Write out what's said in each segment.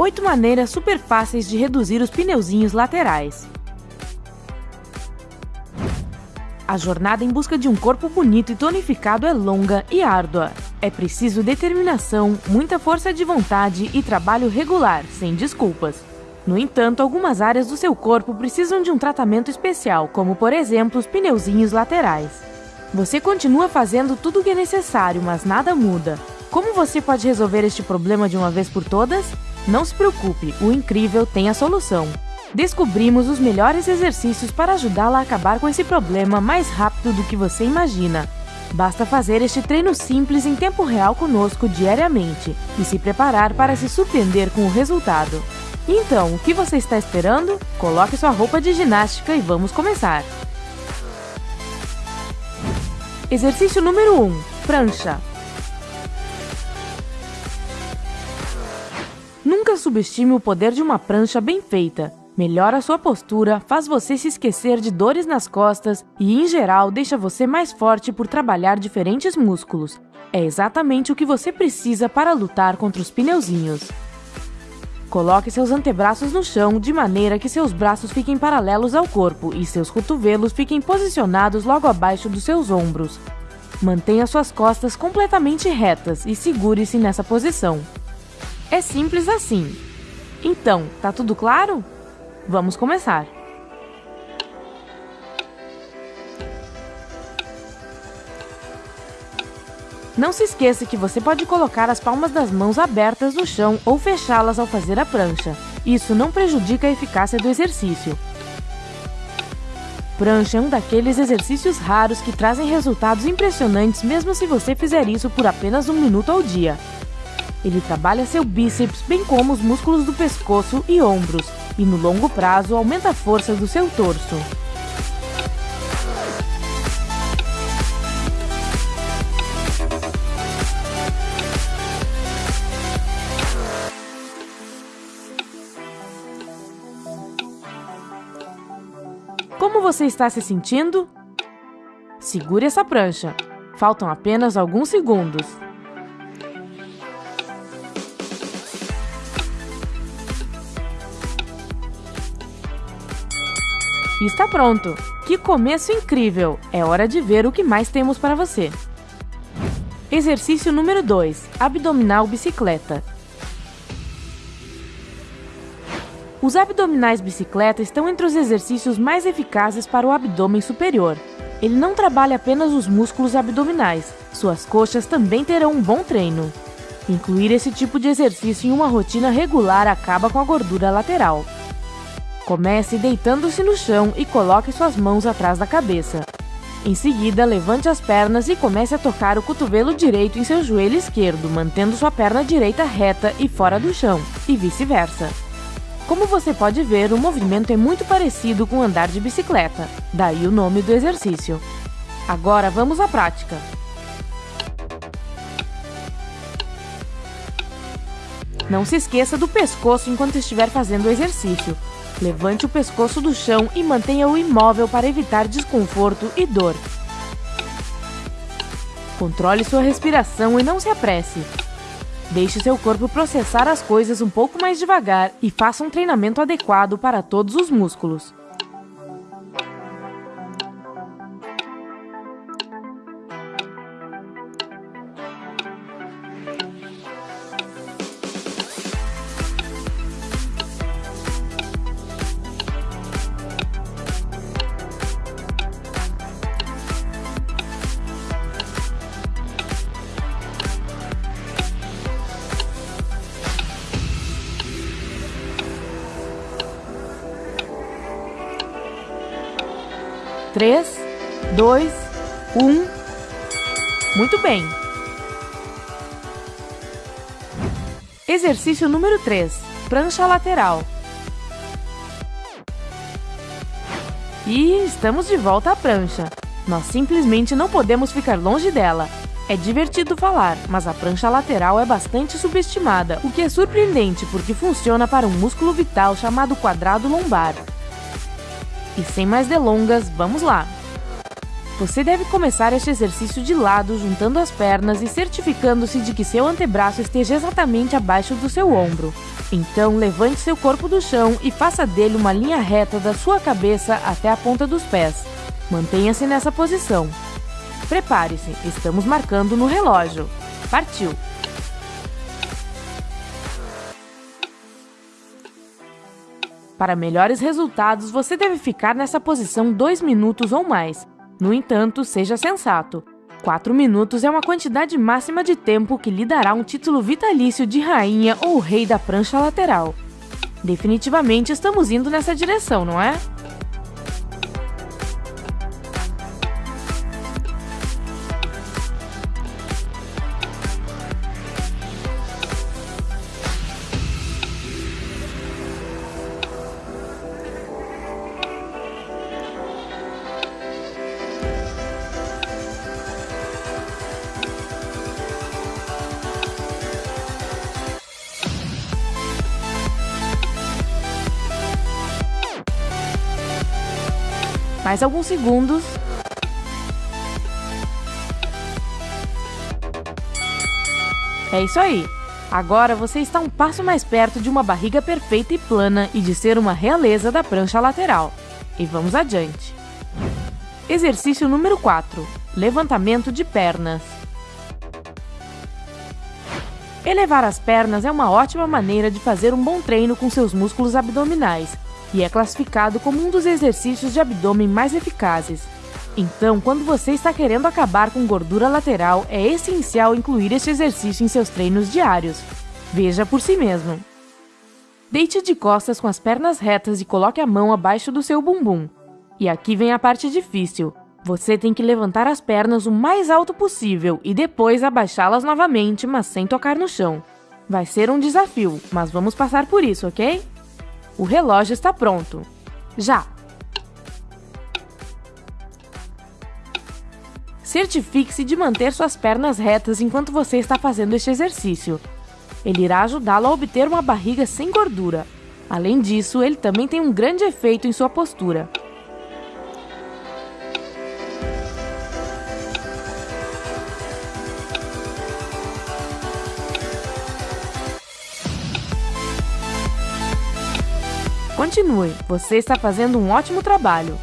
8 maneiras super fáceis de reduzir os pneuzinhos laterais. A jornada em busca de um corpo bonito e tonificado é longa e árdua. É preciso determinação, muita força de vontade e trabalho regular, sem desculpas. No entanto, algumas áreas do seu corpo precisam de um tratamento especial, como por exemplo os pneuzinhos laterais. Você continua fazendo tudo o que é necessário, mas nada muda. Como você pode resolver este problema de uma vez por todas? Não se preocupe, o incrível tem a solução. Descobrimos os melhores exercícios para ajudá-la a acabar com esse problema mais rápido do que você imagina. Basta fazer este treino simples em tempo real conosco diariamente e se preparar para se surpreender com o resultado. Então, o que você está esperando? Coloque sua roupa de ginástica e vamos começar! Exercício número 1. Prancha. Nunca subestime o poder de uma prancha bem feita. Melhora sua postura, faz você se esquecer de dores nas costas e, em geral, deixa você mais forte por trabalhar diferentes músculos. É exatamente o que você precisa para lutar contra os pneuzinhos. Coloque seus antebraços no chão de maneira que seus braços fiquem paralelos ao corpo e seus cotovelos fiquem posicionados logo abaixo dos seus ombros. Mantenha suas costas completamente retas e segure-se nessa posição. É simples assim. Então, tá tudo claro? Vamos começar! Não se esqueça que você pode colocar as palmas das mãos abertas no chão ou fechá-las ao fazer a prancha. Isso não prejudica a eficácia do exercício. Prancha é um daqueles exercícios raros que trazem resultados impressionantes mesmo se você fizer isso por apenas um minuto ao dia. Ele trabalha seu bíceps bem como os músculos do pescoço e ombros, e no longo prazo aumenta a força do seu torso. Como você está se sentindo? Segure essa prancha. Faltam apenas alguns segundos. Está pronto! Que começo incrível! É hora de ver o que mais temos para você. Exercício número 2. Abdominal bicicleta. Os abdominais bicicleta estão entre os exercícios mais eficazes para o abdômen superior. Ele não trabalha apenas os músculos abdominais, suas coxas também terão um bom treino. Incluir esse tipo de exercício em uma rotina regular acaba com a gordura lateral. Comece deitando-se no chão e coloque suas mãos atrás da cabeça. Em seguida, levante as pernas e comece a tocar o cotovelo direito em seu joelho esquerdo, mantendo sua perna direita reta e fora do chão, e vice-versa. Como você pode ver, o movimento é muito parecido com andar de bicicleta, daí o nome do exercício. Agora vamos à prática. Não se esqueça do pescoço enquanto estiver fazendo o exercício. Levante o pescoço do chão e mantenha-o imóvel para evitar desconforto e dor. Controle sua respiração e não se apresse. Deixe seu corpo processar as coisas um pouco mais devagar e faça um treinamento adequado para todos os músculos. Três, dois, um. Muito bem. Exercício número 3. Prancha lateral. E estamos de volta à prancha. Nós simplesmente não podemos ficar longe dela. É divertido falar, mas a prancha lateral é bastante subestimada, o que é surpreendente porque funciona para um músculo vital chamado quadrado lombar. E sem mais delongas, vamos lá! Você deve começar este exercício de lado, juntando as pernas e certificando-se de que seu antebraço esteja exatamente abaixo do seu ombro. Então, levante seu corpo do chão e faça dele uma linha reta da sua cabeça até a ponta dos pés. Mantenha-se nessa posição. Prepare-se, estamos marcando no relógio. Partiu! Para melhores resultados, você deve ficar nessa posição 2 minutos ou mais. No entanto, seja sensato. 4 minutos é uma quantidade máxima de tempo que lhe dará um título vitalício de rainha ou rei da prancha lateral. Definitivamente estamos indo nessa direção, não é? Mais alguns segundos. É isso aí! Agora você está um passo mais perto de uma barriga perfeita e plana e de ser uma realeza da prancha lateral. E vamos adiante. Exercício número 4. Levantamento de pernas. Elevar as pernas é uma ótima maneira de fazer um bom treino com seus músculos abdominais, e é classificado como um dos exercícios de abdômen mais eficazes. Então, quando você está querendo acabar com gordura lateral, é essencial incluir este exercício em seus treinos diários. Veja por si mesmo. Deite de costas com as pernas retas e coloque a mão abaixo do seu bumbum. E aqui vem a parte difícil. Você tem que levantar as pernas o mais alto possível e depois abaixá-las novamente, mas sem tocar no chão. Vai ser um desafio, mas vamos passar por isso, ok? O relógio está pronto. Já! Certifique-se de manter suas pernas retas enquanto você está fazendo este exercício. Ele irá ajudá-lo a obter uma barriga sem gordura. Além disso, ele também tem um grande efeito em sua postura. Continue, você está fazendo um ótimo trabalho.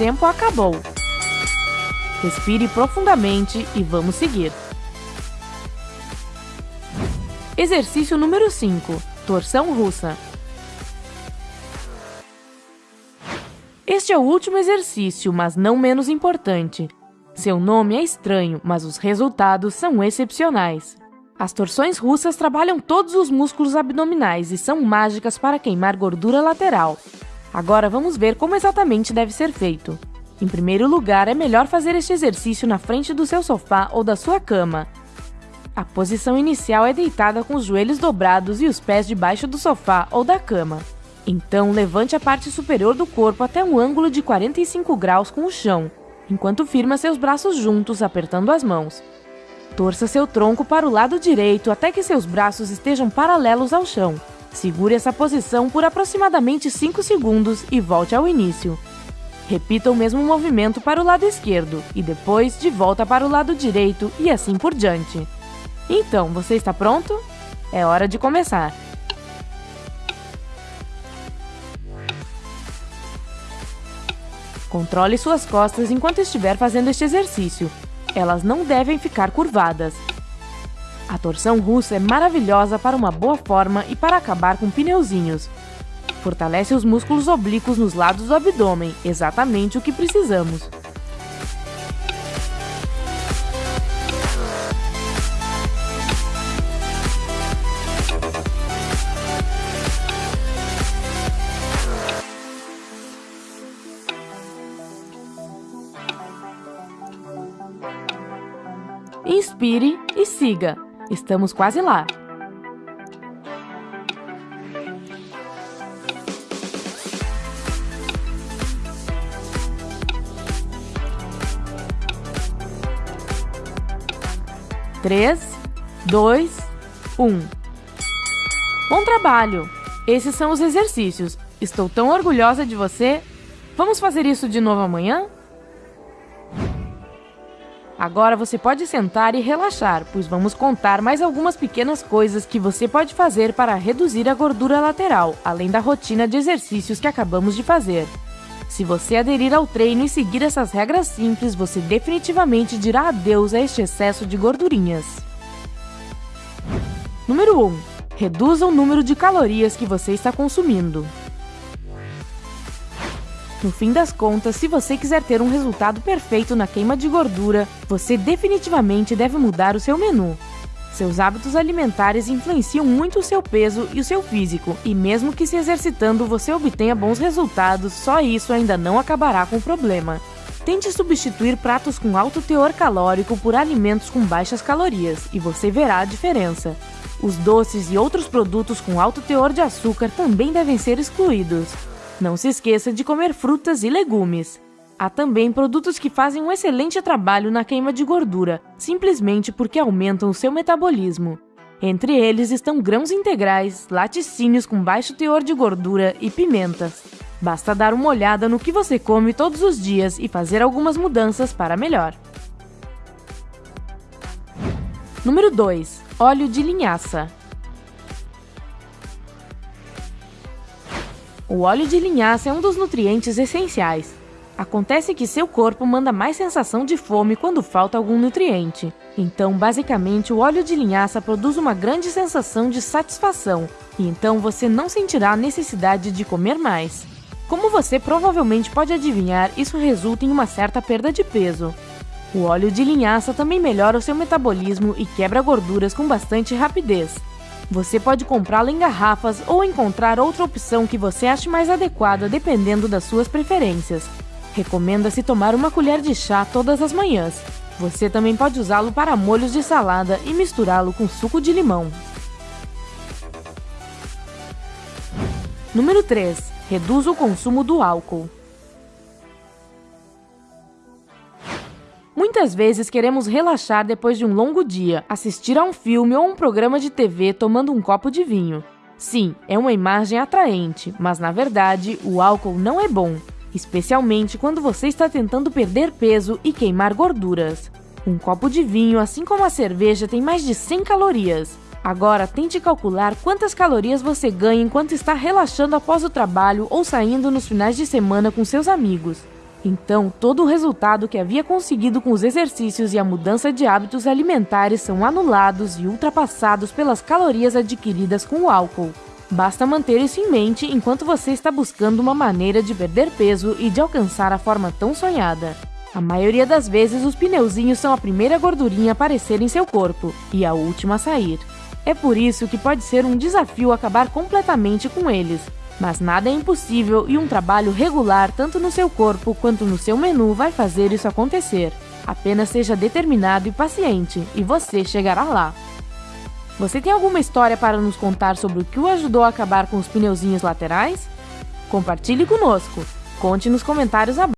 Tempo acabou. Respire profundamente e vamos seguir. Exercício número 5. Torção russa. Este é o último exercício, mas não menos importante. Seu nome é estranho, mas os resultados são excepcionais. As torções russas trabalham todos os músculos abdominais e são mágicas para queimar gordura lateral, Agora vamos ver como exatamente deve ser feito. Em primeiro lugar, é melhor fazer este exercício na frente do seu sofá ou da sua cama. A posição inicial é deitada com os joelhos dobrados e os pés debaixo do sofá ou da cama. Então, levante a parte superior do corpo até um ângulo de 45 graus com o chão, enquanto firma seus braços juntos, apertando as mãos. Torça seu tronco para o lado direito até que seus braços estejam paralelos ao chão. Segure essa posição por aproximadamente 5 segundos e volte ao início. Repita o mesmo movimento para o lado esquerdo e depois de volta para o lado direito e assim por diante. Então, você está pronto? É hora de começar! Controle suas costas enquanto estiver fazendo este exercício. Elas não devem ficar curvadas. A torção russa é maravilhosa para uma boa forma e para acabar com pneuzinhos. Fortalece os músculos oblíquos nos lados do abdômen, exatamente o que precisamos. Inspire e siga. Estamos quase lá. Três, dois, um. Bom trabalho! Esses são os exercícios. Estou tão orgulhosa de você. Vamos fazer isso de novo amanhã? Agora você pode sentar e relaxar, pois vamos contar mais algumas pequenas coisas que você pode fazer para reduzir a gordura lateral, além da rotina de exercícios que acabamos de fazer. Se você aderir ao treino e seguir essas regras simples, você definitivamente dirá adeus a este excesso de gordurinhas. Número 1. Reduza o número de calorias que você está consumindo. No fim das contas, se você quiser ter um resultado perfeito na queima de gordura, você definitivamente deve mudar o seu menu. Seus hábitos alimentares influenciam muito o seu peso e o seu físico, e mesmo que se exercitando você obtenha bons resultados, só isso ainda não acabará com o problema. Tente substituir pratos com alto teor calórico por alimentos com baixas calorias, e você verá a diferença. Os doces e outros produtos com alto teor de açúcar também devem ser excluídos. Não se esqueça de comer frutas e legumes. Há também produtos que fazem um excelente trabalho na queima de gordura, simplesmente porque aumentam o seu metabolismo. Entre eles estão grãos integrais, laticínios com baixo teor de gordura e pimentas. Basta dar uma olhada no que você come todos os dias e fazer algumas mudanças para melhor. Número 2. Óleo de linhaça. O óleo de linhaça é um dos nutrientes essenciais. Acontece que seu corpo manda mais sensação de fome quando falta algum nutriente. Então, basicamente, o óleo de linhaça produz uma grande sensação de satisfação, e então você não sentirá a necessidade de comer mais. Como você provavelmente pode adivinhar, isso resulta em uma certa perda de peso. O óleo de linhaça também melhora o seu metabolismo e quebra gorduras com bastante rapidez. Você pode comprá-lo em garrafas ou encontrar outra opção que você ache mais adequada dependendo das suas preferências. Recomenda-se tomar uma colher de chá todas as manhãs. Você também pode usá-lo para molhos de salada e misturá-lo com suco de limão. Número 3. Reduza o consumo do álcool. Muitas vezes queremos relaxar depois de um longo dia, assistir a um filme ou um programa de TV tomando um copo de vinho. Sim, é uma imagem atraente, mas na verdade o álcool não é bom, especialmente quando você está tentando perder peso e queimar gorduras. Um copo de vinho, assim como a cerveja, tem mais de 100 calorias. Agora tente calcular quantas calorias você ganha enquanto está relaxando após o trabalho ou saindo nos finais de semana com seus amigos. Então, todo o resultado que havia conseguido com os exercícios e a mudança de hábitos alimentares são anulados e ultrapassados pelas calorias adquiridas com o álcool. Basta manter isso em mente enquanto você está buscando uma maneira de perder peso e de alcançar a forma tão sonhada. A maioria das vezes, os pneuzinhos são a primeira gordurinha a aparecer em seu corpo e a última a sair. É por isso que pode ser um desafio acabar completamente com eles, mas nada é impossível e um trabalho regular tanto no seu corpo quanto no seu menu vai fazer isso acontecer. Apenas seja determinado e paciente, e você chegará lá. Você tem alguma história para nos contar sobre o que o ajudou a acabar com os pneuzinhos laterais? Compartilhe conosco. Conte nos comentários abaixo.